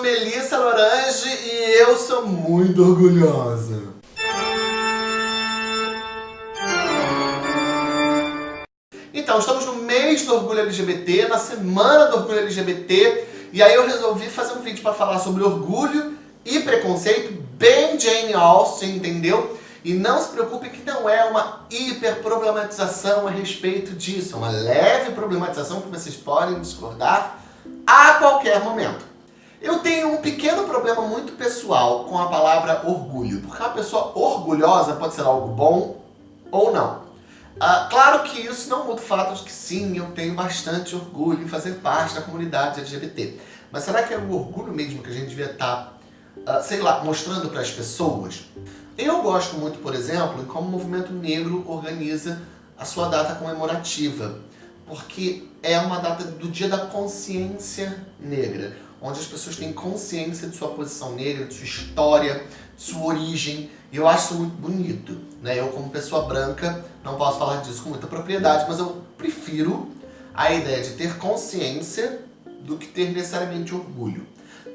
sou Melissa Lorange e eu sou muito orgulhosa. Então, estamos no mês do orgulho LGBT, na semana do orgulho LGBT, e aí eu resolvi fazer um vídeo para falar sobre orgulho e preconceito, bem Jane Austen, entendeu? E não se preocupe que não é uma hiperproblematização a respeito disso, é uma leve problematização que vocês podem discordar a qualquer momento. Eu tenho um pequeno problema muito pessoal com a palavra orgulho, porque uma pessoa orgulhosa pode ser algo bom ou não. Ah, claro que isso não muda o fato de que sim, eu tenho bastante orgulho em fazer parte da comunidade LGBT. Mas será que é o orgulho mesmo que a gente devia estar, tá, sei lá, mostrando para as pessoas? Eu gosto muito, por exemplo, como o movimento negro organiza a sua data comemorativa, porque é uma data do dia da consciência negra, onde as pessoas têm consciência de sua posição negra, de sua história, de sua origem, e eu acho isso muito bonito. Né? Eu, como pessoa branca, não posso falar disso com muita propriedade, mas eu prefiro a ideia de ter consciência do que ter necessariamente orgulho.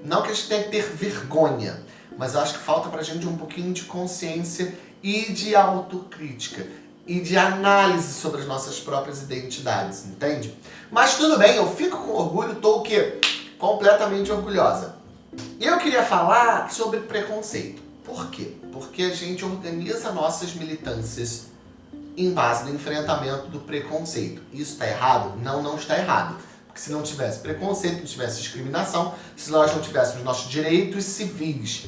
Não que a gente tenha que ter vergonha, mas eu acho que falta pra gente um pouquinho de consciência e de autocrítica e de análise sobre as nossas próprias identidades, entende? Mas tudo bem, eu fico com orgulho, tô o quê? Completamente orgulhosa. Eu queria falar sobre preconceito. Por quê? Porque a gente organiza nossas militâncias em base no enfrentamento do preconceito. Isso está errado? Não, não está errado. Porque se não tivesse preconceito, não tivesse discriminação, se nós não tivéssemos nossos direitos civis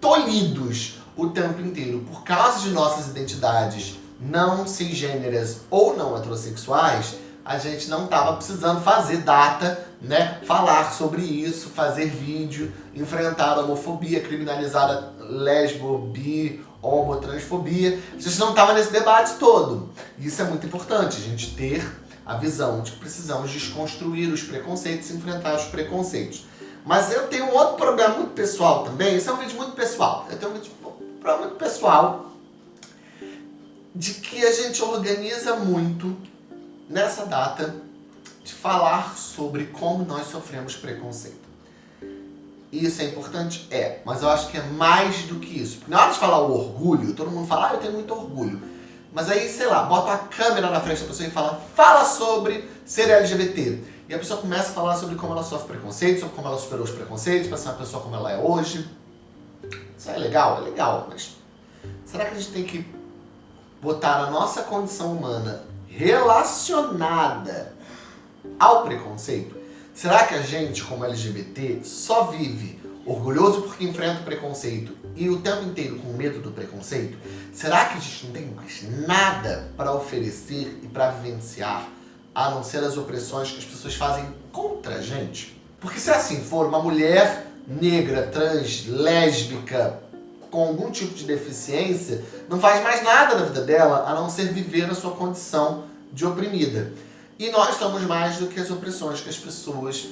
tolhidos o tempo inteiro por causa de nossas identidades não cisgêneras ou não heterossexuais, a gente não estava precisando fazer data, né? Falar sobre isso, fazer vídeo, enfrentar a homofobia, criminalizar a lesbo, bi, homo, transfobia. A gente não estava nesse debate todo. Isso é muito importante, a gente ter a visão de que precisamos desconstruir os preconceitos e enfrentar os preconceitos. Mas eu tenho um outro problema muito pessoal também, esse é um vídeo muito pessoal. Eu tenho um vídeo um problema muito pessoal de que a gente organiza muito nessa data de falar sobre como nós sofremos preconceito. Isso é importante? É, mas eu acho que é mais do que isso. Porque na hora de falar o orgulho, todo mundo fala, ah, eu tenho muito orgulho. Mas aí, sei lá, bota a câmera na frente da pessoa e fala, fala sobre ser LGBT. E a pessoa começa a falar sobre como ela sofre preconceito, sobre como ela superou os preconceitos, para ser uma pessoa como ela é hoje. Isso é legal? É legal, mas será que a gente tem que botar a nossa condição humana relacionada ao preconceito? Será que a gente, como LGBT, só vive orgulhoso porque enfrenta o preconceito e o tempo inteiro com medo do preconceito? Será que a gente não tem mais nada para oferecer e para vivenciar a não ser as opressões que as pessoas fazem contra a gente? Porque se assim for, uma mulher negra, trans, lésbica, com algum tipo de deficiência, não faz mais nada na vida dela a não ser viver na sua condição de oprimida. E nós somos mais do que as opressões que as pessoas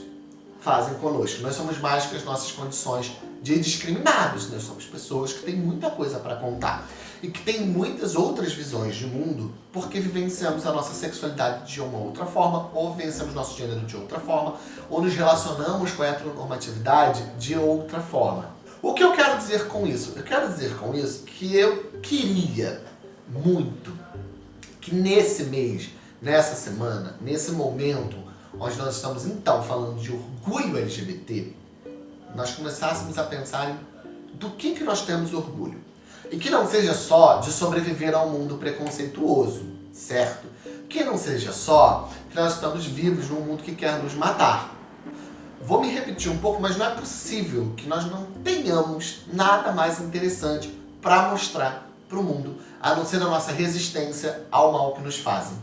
fazem conosco. Nós somos mais que as nossas condições de discriminados. Nós somos pessoas que têm muita coisa para contar e que têm muitas outras visões de mundo porque vivenciamos a nossa sexualidade de uma outra forma, ou vivenciamos nosso gênero de outra forma, ou nos relacionamos com a heteronormatividade de outra forma. O que eu quero dizer com isso? Eu quero dizer com isso que eu queria muito que nesse mês, nessa semana, nesse momento, onde nós estamos então falando de orgulho LGBT, nós começássemos a pensar em do que, que nós temos orgulho. E que não seja só de sobreviver a um mundo preconceituoso, certo? Que não seja só que nós estamos vivos num mundo que quer nos matar. Vou me repetir um pouco, mas não é possível que nós não tenhamos nada mais interessante para mostrar para o mundo, a não ser a nossa resistência ao mal que nos fazem.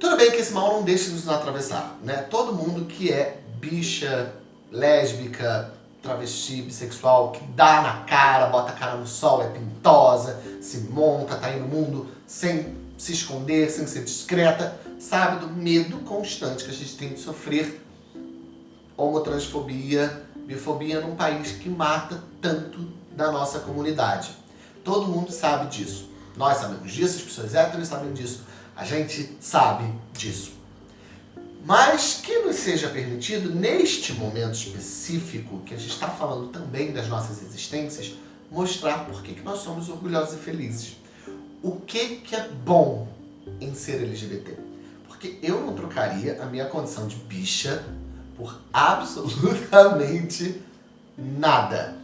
Tudo bem que esse mal não deixa de nos atravessar, né? Todo mundo que é bicha, lésbica, travesti, bissexual, que dá na cara, bota a cara no sol, é pintosa, se monta, tá aí no mundo sem se esconder, sem ser discreta, sabe do medo constante que a gente tem de sofrer homotransfobia, bifobia num país que mata tanto da nossa comunidade. Todo mundo sabe disso. Nós sabemos disso, as pessoas héteros sabem disso, a gente sabe disso. mas que nos seja permitido, neste momento específico, que a gente está falando também das nossas existências, mostrar por que, que nós somos orgulhosos e felizes. O que, que é bom em ser LGBT? Porque eu não trocaria a minha condição de bicha por absolutamente nada.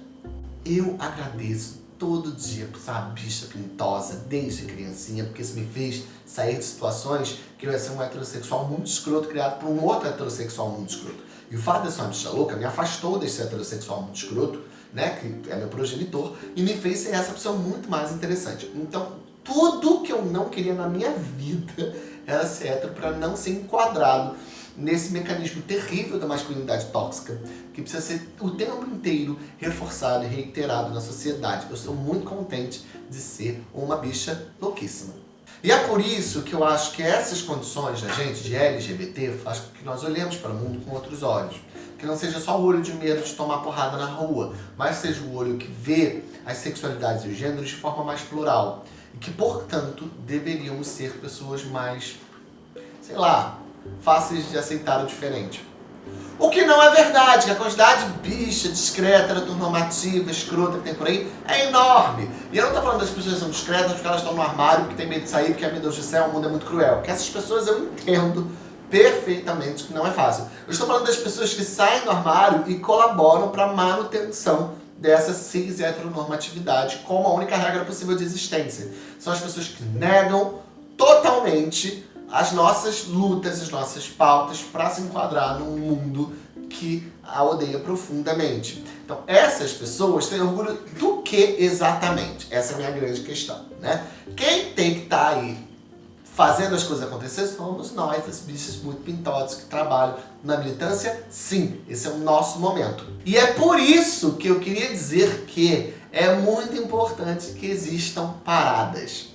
Eu agradeço todo dia por ser uma bicha pintosa desde criancinha, porque isso me fez sair de situações que eu ia ser um heterossexual muito escroto, criado por um outro heterossexual muito escroto. E o fato de ser uma bicha louca me afastou desse heterossexual muito escroto, né, que é meu progenitor, e me fez ser essa pessoa muito mais interessante. Então, tudo que eu não queria na minha vida era ser hétero para não ser enquadrado nesse mecanismo terrível da masculinidade tóxica, que precisa ser o tempo inteiro reforçado e reiterado na sociedade. Eu sou muito contente de ser uma bicha louquíssima. E é por isso que eu acho que essas condições da gente, de LGBT, faz com que nós olhemos para o mundo com outros olhos. Que não seja só o olho de medo de tomar porrada na rua, mas seja o olho que vê as sexualidades e os gêneros de forma mais plural. E que, portanto, deveríamos ser pessoas mais, sei lá, fáceis de aceitar o diferente. O que não é verdade, que a quantidade de bicha, discreta, heteronormativa, escrota que tem por aí é enorme. E eu não estou falando das pessoas que são discretas porque elas estão no armário, porque tem medo de sair, porque, meu Deus do céu, o mundo é muito cruel. Porque essas pessoas eu entendo perfeitamente que não é fácil. Eu estou falando das pessoas que saem do armário e colaboram para a manutenção dessa cis heteronormatividade como a única regra possível de existência. São as pessoas que negam totalmente as nossas lutas, as nossas pautas para se enquadrar num mundo que a odeia profundamente. Então, essas pessoas têm orgulho do que exatamente? Essa é a minha grande questão, né? Quem tem que estar tá aí fazendo as coisas acontecer somos nós, as bichas muito pintosas que trabalham na militância. Sim, esse é o nosso momento. E é por isso que eu queria dizer que é muito importante que existam paradas.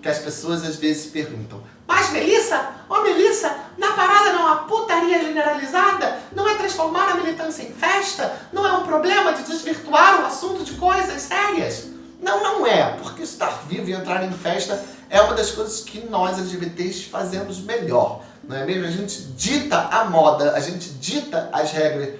Porque as pessoas às vezes perguntam, mas Melissa, ô oh, Melissa, na parada não há putaria generalizada? Não é transformar a militância em festa? Não é um problema de desvirtuar o assunto de coisas sérias? Não, não é, porque estar vivo e entrar em festa é uma das coisas que nós LGBTs fazemos melhor, não é mesmo? A gente dita a moda, a gente dita as regras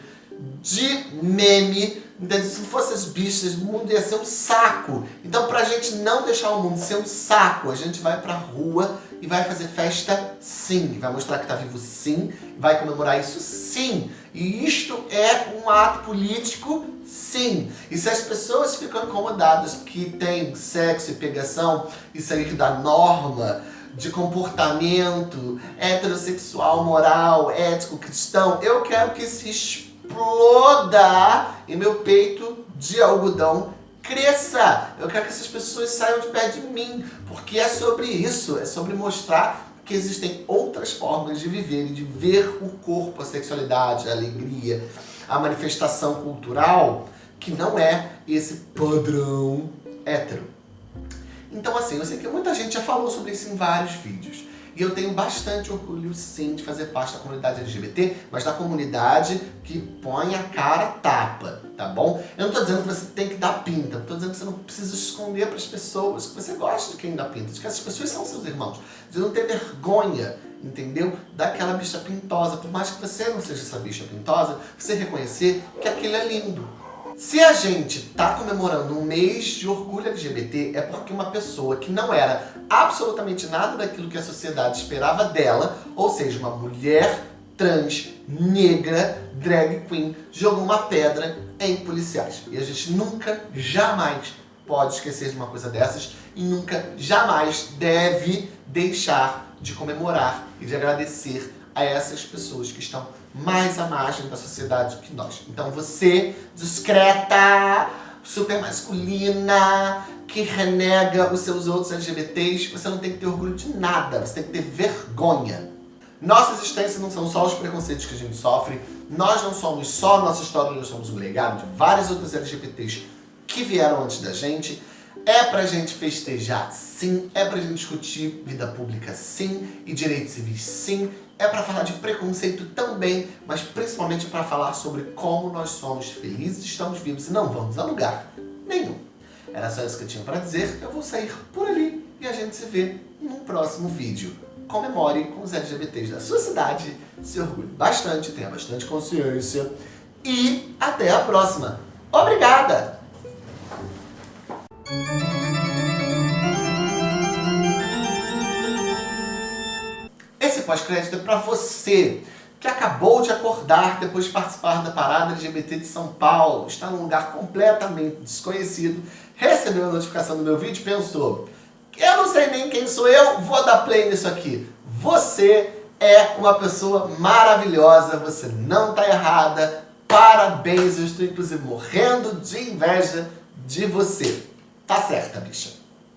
de meme, então, se fosse as bichas, o mundo ia ser um saco. Então, pra gente não deixar o mundo ser um saco, a gente vai pra rua e vai fazer festa sim. Vai mostrar que tá vivo sim, vai comemorar isso sim. E isto é um ato político sim. E se as pessoas ficam incomodadas que tem sexo e pegação e sair da norma, de comportamento heterossexual, moral, ético, cristão, eu quero que se exploda e meu peito de algodão cresça. Eu quero que essas pessoas saiam de perto de mim, porque é sobre isso, é sobre mostrar que existem outras formas de viver e de ver o corpo, a sexualidade, a alegria, a manifestação cultural, que não é esse padrão hétero. Então assim, eu sei que muita gente já falou sobre isso em vários vídeos. E eu tenho bastante orgulho, sim, de fazer parte da comunidade LGBT, mas da comunidade que põe a cara tapa, tá bom? Eu não tô dizendo que você tem que dar pinta, eu tô dizendo que você não precisa esconder para as pessoas que você gosta de quem dá pinta, de que essas pessoas são seus irmãos, de não ter vergonha, entendeu? Daquela bicha pintosa, por mais que você não seja essa bicha pintosa, você reconhecer que aquilo é lindo. Se a gente está comemorando um mês de orgulho LGBT, é porque uma pessoa que não era absolutamente nada daquilo que a sociedade esperava dela, ou seja, uma mulher trans, negra, drag queen, jogou uma pedra em policiais. E a gente nunca, jamais pode esquecer de uma coisa dessas e nunca, jamais deve deixar de comemorar e de agradecer a essas pessoas que estão mais à margem da sociedade que nós. Então você, discreta, super masculina, que renega os seus outros LGBTs, você não tem que ter orgulho de nada, você tem que ter vergonha. Nossa existência não são só os preconceitos que a gente sofre, nós não somos só nossa história, nós somos um legado de várias outras LGBTs que vieram antes da gente. É pra gente festejar, sim. É pra gente discutir vida pública, sim. E direitos civis, sim é para falar de preconceito também, mas principalmente para falar sobre como nós somos felizes, estamos vivos e não vamos a lugar nenhum. Era só isso que eu tinha para dizer, eu vou sair por ali e a gente se vê num próximo vídeo. comemore com os LGBTs da sua cidade, se orgulhe bastante, tenha bastante consciência e até a próxima. Obrigada! Esse pós-crédito é para você que acabou de acordar depois de participar da parada LGBT de São Paulo, está num lugar completamente desconhecido, recebeu a notificação do meu vídeo e pensou eu não sei nem quem sou eu, vou dar play nisso aqui. Você é uma pessoa maravilhosa, você não está errada, parabéns, eu estou inclusive morrendo de inveja de você. Tá certa, bicha.